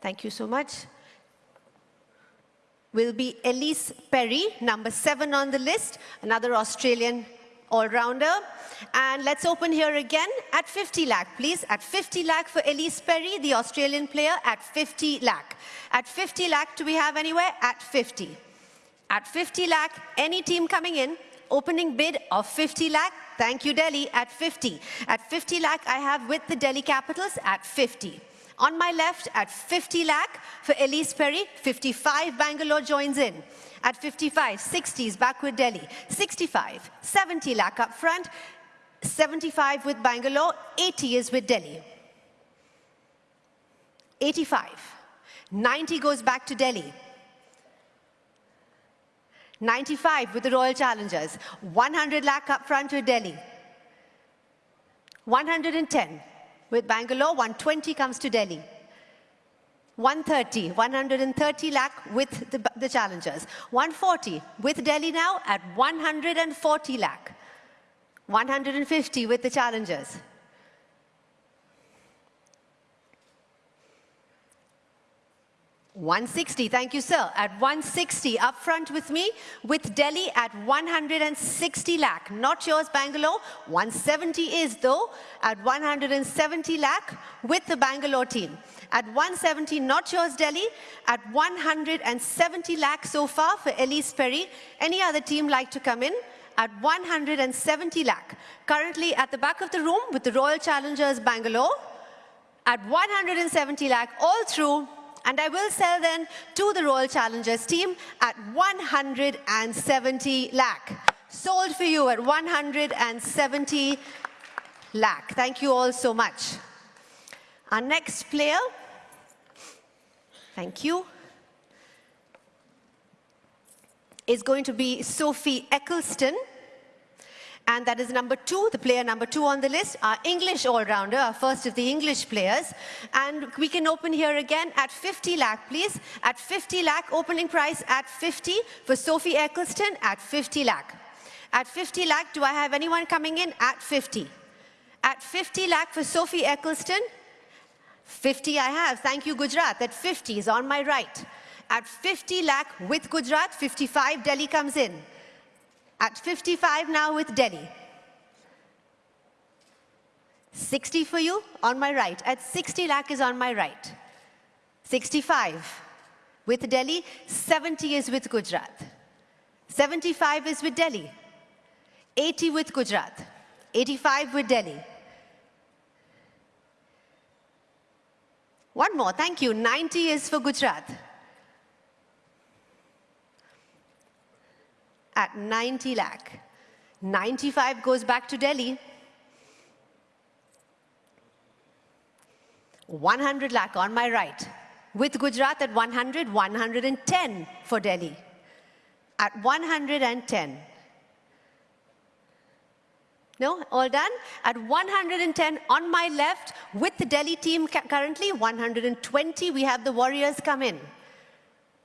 Thank you so much. Will be Ellyse Perry, number seven on the list, another Australian all-rounder. And let's open here again at 50 lakh, please. At 50 lakh for Ellyse Perry, the Australian player, at 50 lakh. At 50 lakh, do we have anywhere? At 50. At 50 lakh, any team coming in, opening bid of 50 lakh, thank you Delhi, at 50. At 50 lakh, I have with the Delhi Capitals at 50. On my left, at 50 lakh for Ellyse Perry, 55 Bangalore joins in. At 55, 60s back with Delhi. 65, 70 lakh up front. 75 with Bangalore, 80 is with Delhi. 85, 90 goes back to Delhi. 95 with the Royal Challengers. 100 lakh up front with Delhi. 110 with Bangalore, 120 comes to Delhi. 130, 130 lakh with the, the challengers. 140 with Delhi now at 140 lakh. 150 with the challengers. 160, thank you, sir. At 160, up front with me, with Delhi at 160 lakh. Not yours, Bangalore. 170 is, though, at 170 lakh with the Bangalore team. At 170, not yours, Delhi. At 170 lakh so far for Ellyse Perry. Any other team like to come in? At 170 lakh. Currently at the back of the room with the Royal Challengers Bangalore. At 170 lakh, all through and I will sell then to the Royal Challengers team at 170 lakh. Sold for you at 170 lakh. Thank you all so much. Our next player, thank you, is going to be Sophie Ecclestone and that is number two, the player number two on the list, our English all-rounder, our first of the English players. And we can open here again at 50 lakh, please. At 50 lakh, opening price at 50 for Sophie Ecclestone at 50 lakh. At 50 lakh, do I have anyone coming in? At 50. At 50 lakh for Sophie Ecclestone, 50 I have. Thank you, Gujarat. That 50 is on my right. At 50 lakh with Gujarat, 55 Delhi comes in at 55 now with Delhi. 60 for you on my right. At 60 lakh is on my right. 65 with Delhi. 70 is with Gujarat. 75 is with Delhi. 80 with Gujarat. 85 with Delhi. One more, thank you. 90 is for Gujarat. At 90 lakh. 95 goes back to Delhi. 100 lakh on my right. With Gujarat at 100, 110 for Delhi. At 110. No, all done? At 110 on my left, with the Delhi team currently, 120, we have the Warriors come in.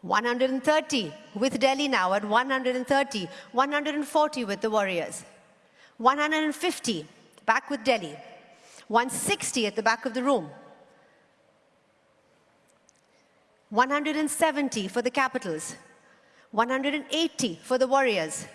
130 with Delhi now at 130, 140 with the Warriors, 150 back with Delhi, 160 at the back of the room, 170 for the Capitals, 180 for the Warriors,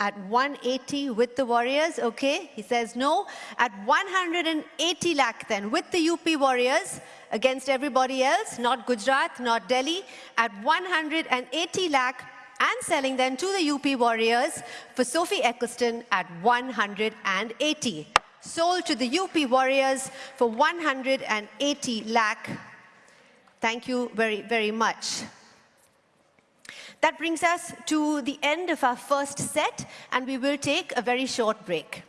at 180 with the Warriors, okay? He says no. At 180 lakh then with the UP Warriors against everybody else, not Gujarat, not Delhi, at 180 lakh and selling then to the UP Warriors for Sophie Ecclestone at 180. Sold to the UP Warriors for 180 lakh. Thank you very, very much. That brings us to the end of our first set, and we will take a very short break.